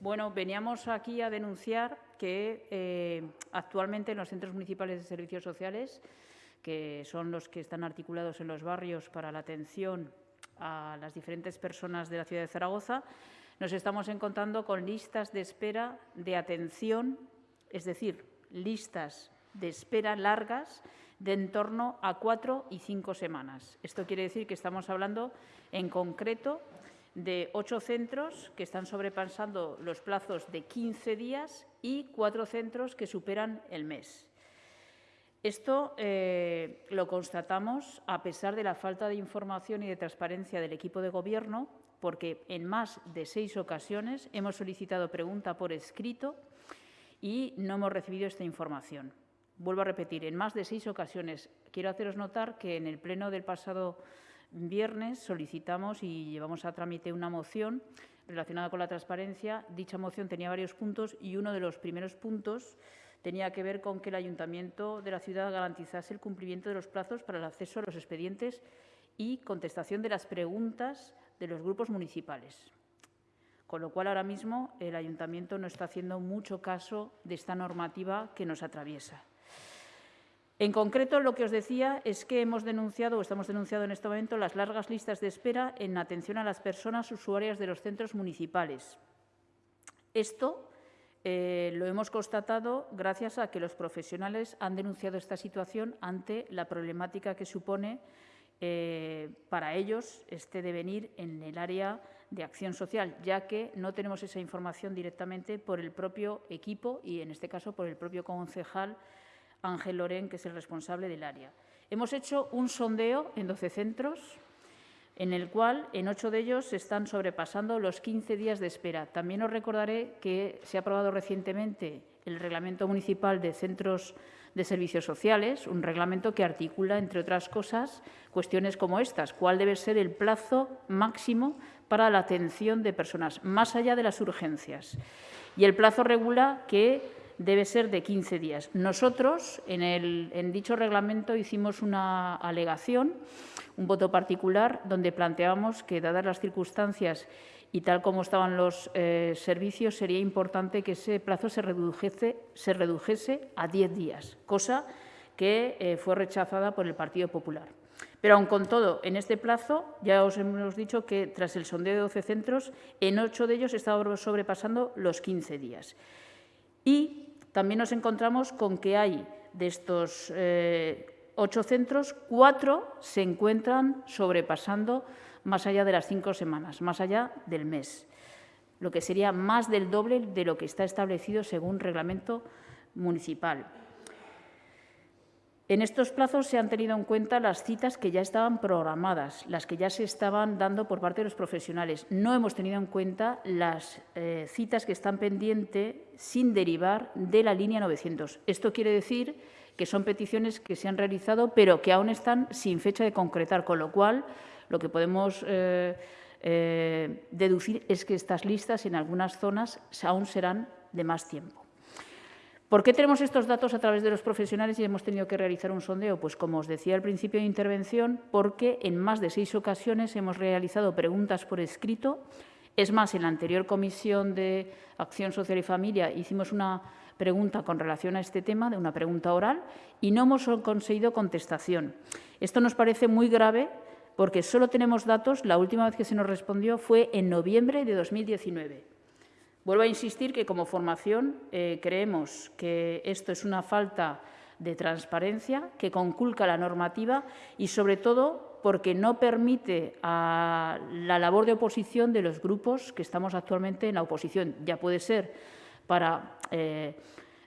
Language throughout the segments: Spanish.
bueno, veníamos aquí a denunciar que eh, actualmente en los centros municipales de servicios sociales, que son los que están articulados en los barrios para la atención a las diferentes personas de la ciudad de Zaragoza, nos estamos encontrando con listas de espera de atención, es decir, listas de espera largas de en torno a cuatro y cinco semanas. Esto quiere decir que estamos hablando en concreto de ocho centros que están sobrepasando los plazos de 15 días y cuatro centros que superan el mes. Esto eh, lo constatamos a pesar de la falta de información y de transparencia del equipo de Gobierno, porque en más de seis ocasiones hemos solicitado pregunta por escrito y no hemos recibido esta información. Vuelvo a repetir, en más de seis ocasiones. Quiero haceros notar que en el pleno del pasado viernes solicitamos y llevamos a trámite una moción relacionada con la transparencia. Dicha moción tenía varios puntos y uno de los primeros puntos tenía que ver con que el Ayuntamiento de la ciudad garantizase el cumplimiento de los plazos para el acceso a los expedientes y contestación de las preguntas de los grupos municipales. Con lo cual, ahora mismo, el Ayuntamiento no está haciendo mucho caso de esta normativa que nos atraviesa. En concreto, lo que os decía es que hemos denunciado o estamos denunciando en este momento las largas listas de espera en atención a las personas usuarias de los centros municipales. Esto eh, lo hemos constatado gracias a que los profesionales han denunciado esta situación ante la problemática que supone eh, para ellos este devenir en el área de acción social, ya que no tenemos esa información directamente por el propio equipo y, en este caso, por el propio concejal Ángel Lorén, que es el responsable del área. Hemos hecho un sondeo en 12 centros, en el cual en ocho de ellos se están sobrepasando los 15 días de espera. También os recordaré que se ha aprobado recientemente el Reglamento Municipal de Centros de Servicios Sociales, un reglamento que articula, entre otras cosas, cuestiones como estas. ¿Cuál debe ser el plazo máximo para la atención de personas, más allá de las urgencias? Y el plazo regula que debe ser de 15 días. Nosotros, en, en dicho reglamento, hicimos una alegación, un voto particular, donde planteábamos que, dadas las circunstancias y tal como estaban los eh, servicios, sería importante que ese plazo se redujese, se redujese a 10 días, cosa que eh, fue rechazada por el Partido Popular. Pero aun con todo, en este plazo ya os hemos dicho que tras el sondeo de 12 centros, en ocho de ellos estaba sobrepasando los 15 días. Y también nos encontramos con que hay de estos eh, ocho centros, cuatro se encuentran sobrepasando más allá de las cinco semanas, más allá del mes, lo que sería más del doble de lo que está establecido según reglamento municipal. En estos plazos se han tenido en cuenta las citas que ya estaban programadas, las que ya se estaban dando por parte de los profesionales. No hemos tenido en cuenta las eh, citas que están pendientes sin derivar de la línea 900. Esto quiere decir que son peticiones que se han realizado, pero que aún están sin fecha de concretar, con lo cual lo que podemos eh, eh, deducir es que estas listas en algunas zonas aún serán de más tiempo. ¿Por qué tenemos estos datos a través de los profesionales y hemos tenido que realizar un sondeo? Pues, como os decía al principio de intervención, porque en más de seis ocasiones hemos realizado preguntas por escrito. Es más, en la anterior Comisión de Acción Social y Familia hicimos una pregunta con relación a este tema, de una pregunta oral, y no hemos conseguido contestación. Esto nos parece muy grave porque solo tenemos datos, la última vez que se nos respondió fue en noviembre de 2019. Vuelvo a insistir que como formación eh, creemos que esto es una falta de transparencia, que conculca la normativa y, sobre todo, porque no permite a la labor de oposición de los grupos que estamos actualmente en la oposición. Ya puede ser para eh,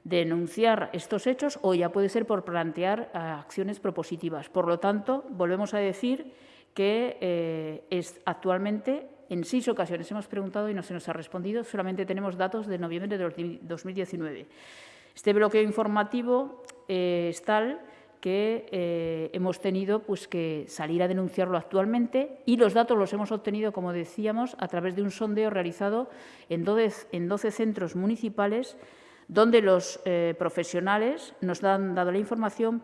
denunciar estos hechos o ya puede ser por plantear eh, acciones propositivas. Por lo tanto, volvemos a decir que es actualmente en seis ocasiones hemos preguntado y no se nos ha respondido. Solamente tenemos datos de noviembre de 2019. Este bloqueo informativo eh, es tal que eh, hemos tenido pues, que salir a denunciarlo actualmente y los datos los hemos obtenido, como decíamos, a través de un sondeo realizado en 12, centros municipales donde los eh, profesionales nos han dado la información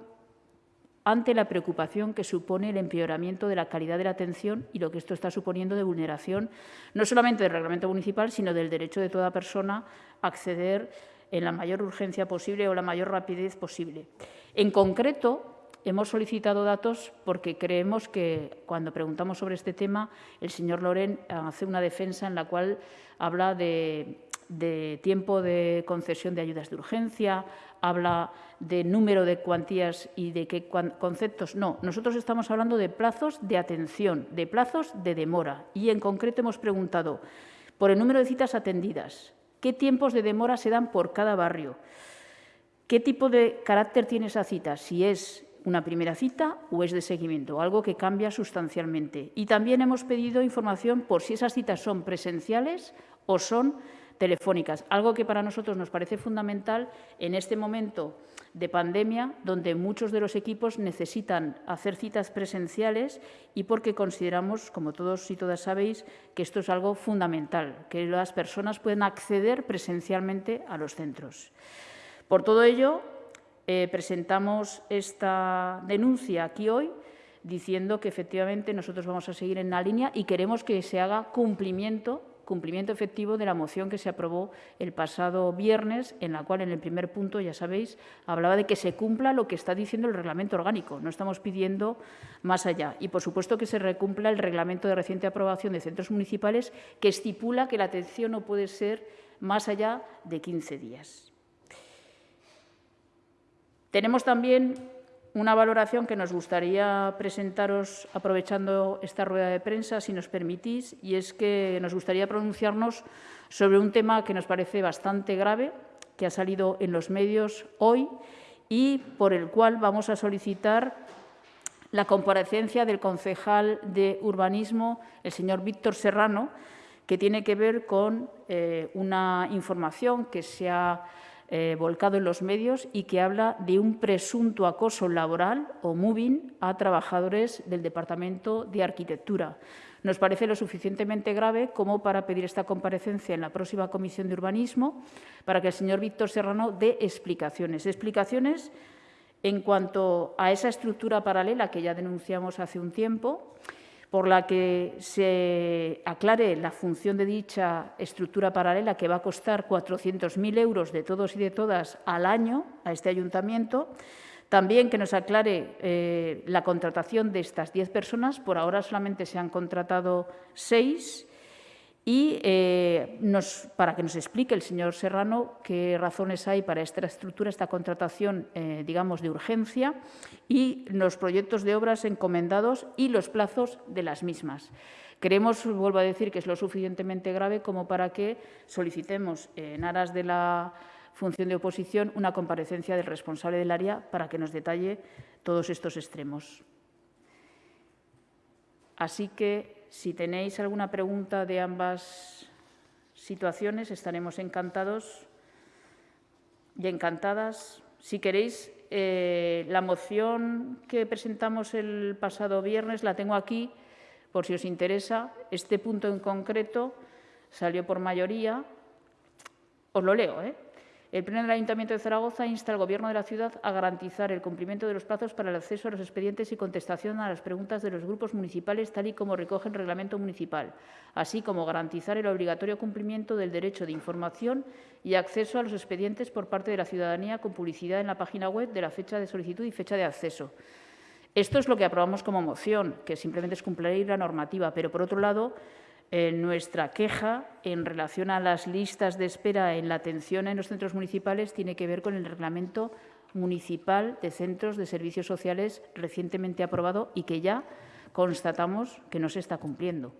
ante la preocupación que supone el empeoramiento de la calidad de la atención y lo que esto está suponiendo de vulneración no solamente del reglamento municipal, sino del derecho de toda persona a acceder en la mayor urgencia posible o la mayor rapidez posible. En concreto, hemos solicitado datos porque creemos que cuando preguntamos sobre este tema, el señor Loren hace una defensa en la cual habla de, tiempo de concesión de ayudas de urgencia, habla de número de cuantías y de qué conceptos. No, nosotros estamos hablando de plazos de atención, de plazos de demora. Y en concreto hemos preguntado por el número de citas atendidas, qué tiempos de demora se dan por cada barrio, qué tipo de carácter tiene esa cita, si es una primera cita o es de seguimiento, algo que cambia sustancialmente. Y también hemos pedido información por si esas citas son presenciales o son telefónicas, algo que para nosotros nos parece fundamental en este momento de pandemia, donde muchos de los equipos necesitan hacer citas presenciales y porque consideramos, como todos y todas sabéis, que esto es algo fundamental, que las personas puedan acceder presencialmente a los centros. Por todo ello, eh, presentamos esta denuncia aquí hoy diciendo que efectivamente nosotros vamos a seguir en la línea y queremos que se haga cumplimiento cumplimiento efectivo de la moción que se aprobó el pasado viernes, en la cual en el primer punto, ya sabéis, hablaba de que se cumpla lo que está diciendo el reglamento orgánico. No estamos pidiendo más allá. Y, por supuesto, que se recumpla el reglamento de reciente aprobación de centros municipales que estipula que la atención no puede ser más allá de 15 días. Tenemos también una valoración que nos gustaría presentaros aprovechando esta rueda de prensa, si nos permitís, y es que nos gustaría pronunciarnos sobre un tema que nos parece bastante grave, que ha salido en los medios hoy y por el cual vamos a solicitar la comparecencia del concejal de urbanismo, el señor Víctor Serrano, que tiene que ver con eh, una información que se ha eh, volcado en los medios y que habla de un presunto acoso laboral o moving a trabajadores del Departamento de Arquitectura. Nos parece lo suficientemente grave como para pedir esta comparecencia en la próxima Comisión de Urbanismo para que el señor Víctor Serrano dé explicaciones. Explicaciones en cuanto a esa estructura paralela que ya denunciamos hace un tiempo, por la que se aclare la función de dicha estructura paralela que va a costar 400.000 euros de todos y de todas al año a este ayuntamiento. También que nos aclare eh, la contratación de estas 10 personas. Por ahora solamente se han contratado seis y eh, para que nos explique el señor Serrano qué razones hay para esta estructura, esta contratación, eh, digamos, de urgencia y los proyectos de obras encomendados y los plazos de las mismas. Creemos, vuelvo a decir, que es lo suficientemente grave como para que solicitemos, en aras de la función de oposición, una comparecencia del responsable del área para que nos detalle todos estos extremos. Así que si tenéis alguna pregunta de ambas situaciones, estaremos encantados y encantadas. Si queréis, eh, la moción que presentamos el pasado viernes la tengo aquí, por si os interesa. Este punto en concreto salió por mayoría. Os lo leo, ¿eh? El Pleno del Ayuntamiento de Zaragoza insta al Gobierno de la ciudad a garantizar el cumplimiento de los plazos para el acceso a los expedientes y contestación a las preguntas de los grupos municipales, tal y como recoge el reglamento municipal, así como garantizar el obligatorio cumplimiento del derecho de información y acceso a los expedientes por parte de la ciudadanía con publicidad en la página web de la fecha de solicitud y fecha de acceso. Esto es lo que aprobamos como moción, que simplemente es cumplir la normativa, pero, por otro lado, nuestra queja en relación a las listas de espera en la atención en los centros municipales tiene que ver con el reglamento municipal de centros de servicios sociales recientemente aprobado y que ya constatamos que no se está cumpliendo.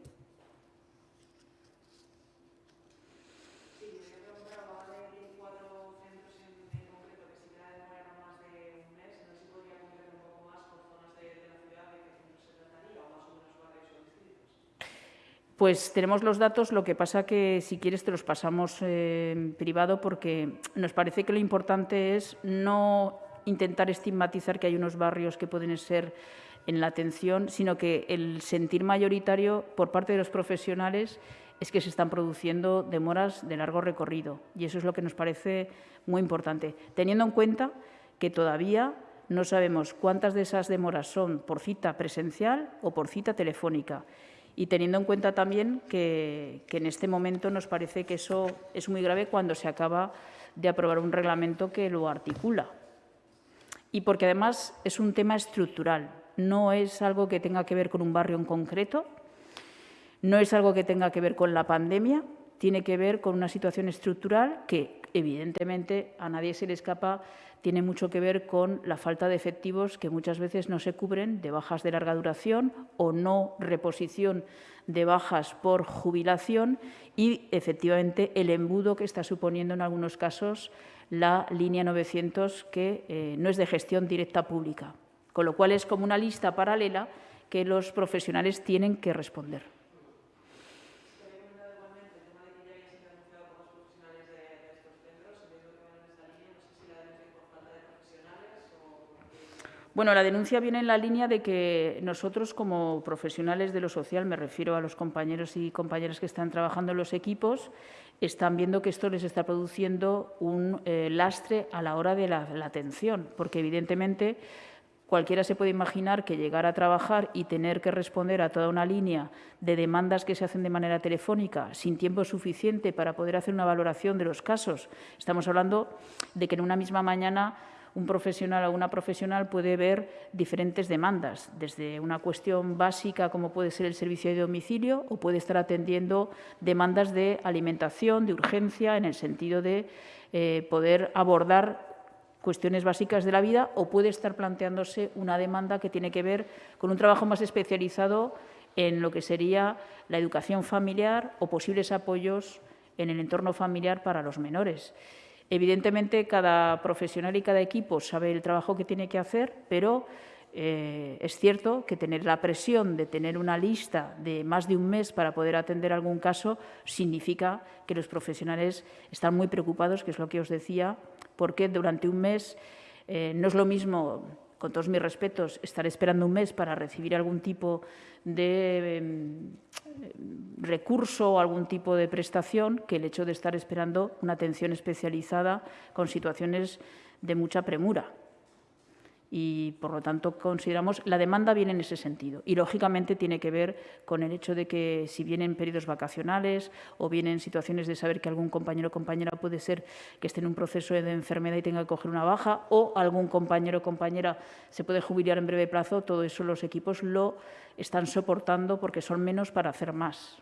Pues tenemos los datos, lo que pasa que si quieres te los pasamos en privado porque nos parece que lo importante es no intentar estigmatizar que hay unos barrios que pueden ser en la atención, sino que el sentir mayoritario por parte de los profesionales es que se están produciendo demoras de largo recorrido y eso es lo que nos parece muy importante, teniendo en cuenta que todavía no sabemos cuántas de esas demoras son por cita presencial o por cita telefónica. Y teniendo en cuenta también que, en este momento nos parece que eso es muy grave cuando se acaba de aprobar un reglamento que lo articula. Y porque además es un tema estructural, no es algo que tenga que ver con un barrio en concreto, no es algo que tenga que ver con la pandemia, tiene que ver con una situación estructural que, evidentemente, a nadie se le escapa, tiene mucho que ver con la falta de efectivos que muchas veces no se cubren de bajas de larga duración o no reposición de bajas por jubilación y, efectivamente, el embudo que está suponiendo en algunos casos la línea 900, que eh, no es de gestión directa pública, con lo cual es como una lista paralela que los profesionales tienen que responder. Bueno, la denuncia viene en la línea de que nosotros, como profesionales de lo social, me refiero a los compañeros y compañeras que están trabajando en los equipos, están viendo que esto les está produciendo un eh, lastre a la hora de la, la atención, porque evidentemente Cualquiera se puede imaginar que llegar a trabajar y tener que responder a toda una línea de demandas que se hacen de manera telefónica sin tiempo suficiente para poder hacer una valoración de los casos. Estamos hablando de que en una misma mañana un profesional o una profesional puede ver diferentes demandas, desde una cuestión básica como puede ser el servicio de domicilio o puede estar atendiendo demandas de alimentación, de urgencia, en el sentido de eh, poder abordar cuestiones básicas de la vida o puede estar planteándose una demanda que tiene que ver con un trabajo más especializado en lo que sería la educación familiar o posibles apoyos en el entorno familiar para los menores. Evidentemente, cada profesional y cada equipo sabe el trabajo que tiene que hacer, pero eh, es cierto que tener la presión de tener una lista de más de un mes para poder atender algún caso significa que los profesionales están muy preocupados, que es lo que os decía, porque durante un mes eh, no es lo mismo con todos mis respetos, estar esperando un mes para recibir algún tipo de em, recurso o algún tipo de prestación que el hecho de estar esperando una atención especializada con situaciones de mucha premura y, por lo tanto, consideramos la demanda viene en ese sentido. Y, lógicamente, tiene que ver con el hecho de que si vienen periodos vacacionales o vienen situaciones de saber que algún compañero o compañera puede ser que esté en un proceso de enfermedad y tenga que coger una baja o algún compañero o compañera se puede jubilar en breve plazo, todo eso los equipos lo están soportando porque son menos para hacer más.